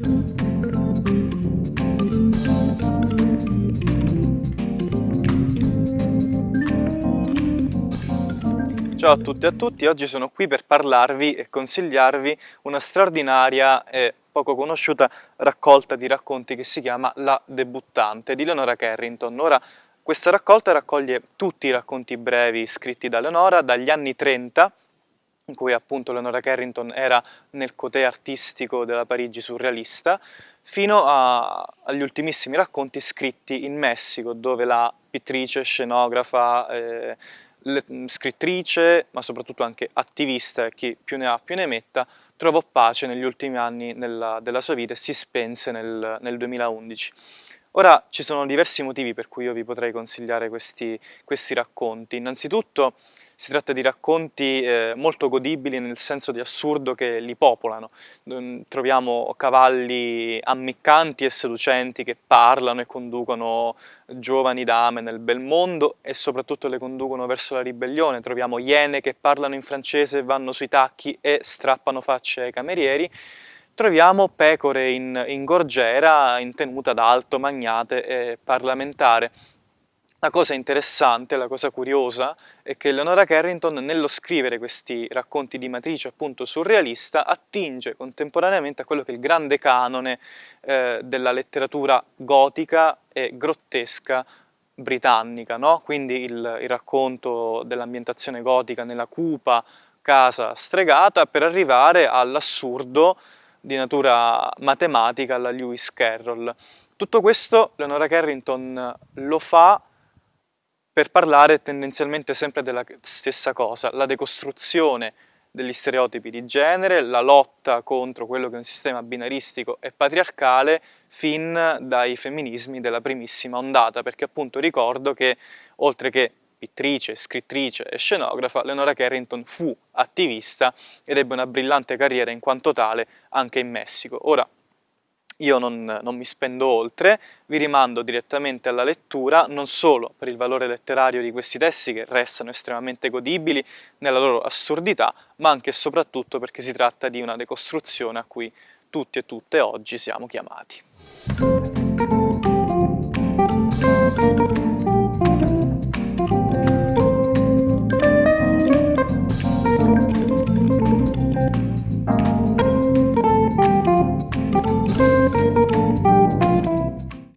Ciao a tutti e a tutti, oggi sono qui per parlarvi e consigliarvi una straordinaria e poco conosciuta raccolta di racconti che si chiama La debuttante di Leonora Carrington. Ora, questa raccolta raccoglie tutti i racconti brevi scritti da Leonora dagli anni 30 in cui appunto Leonora Carrington era nel cotè artistico della Parigi surrealista, fino a, agli ultimissimi racconti scritti in Messico, dove la pittrice, scenografa, eh, scrittrice, ma soprattutto anche attivista, chi più ne ha più ne metta, trovò pace negli ultimi anni nella, della sua vita e si spense nel, nel 2011. Ora ci sono diversi motivi per cui io vi potrei consigliare questi, questi racconti. Innanzitutto si tratta di racconti eh, molto godibili nel senso di assurdo che li popolano. Mm, troviamo cavalli ammiccanti e seducenti che parlano e conducono giovani dame nel bel mondo e soprattutto le conducono verso la ribellione. Troviamo iene che parlano in francese, vanno sui tacchi e strappano facce ai camerieri troviamo pecore in, in gorgiera, in tenuta d'alto, magnate e parlamentare. La cosa interessante, la cosa curiosa, è che Leonora Carrington nello scrivere questi racconti di matrice appunto surrealista attinge contemporaneamente a quello che è il grande canone eh, della letteratura gotica e grottesca britannica, no? quindi il, il racconto dell'ambientazione gotica nella cupa casa stregata per arrivare all'assurdo di natura matematica alla Lewis Carroll. Tutto questo Leonora Carrington lo fa per parlare tendenzialmente sempre della stessa cosa, la decostruzione degli stereotipi di genere, la lotta contro quello che è un sistema binaristico e patriarcale fin dai femminismi della primissima ondata, perché appunto ricordo che oltre che pittrice, scrittrice e scenografa, Leonora Carrington fu attivista ed ebbe una brillante carriera in quanto tale anche in Messico. Ora, io non, non, mi spendo oltre, vi rimando direttamente alla lettura, non solo per il valore letterario di questi testi che restano estremamente godibili nella loro assurdità, ma anche e soprattutto perché si tratta di una decostruzione a cui tutti e tutte oggi siamo chiamati.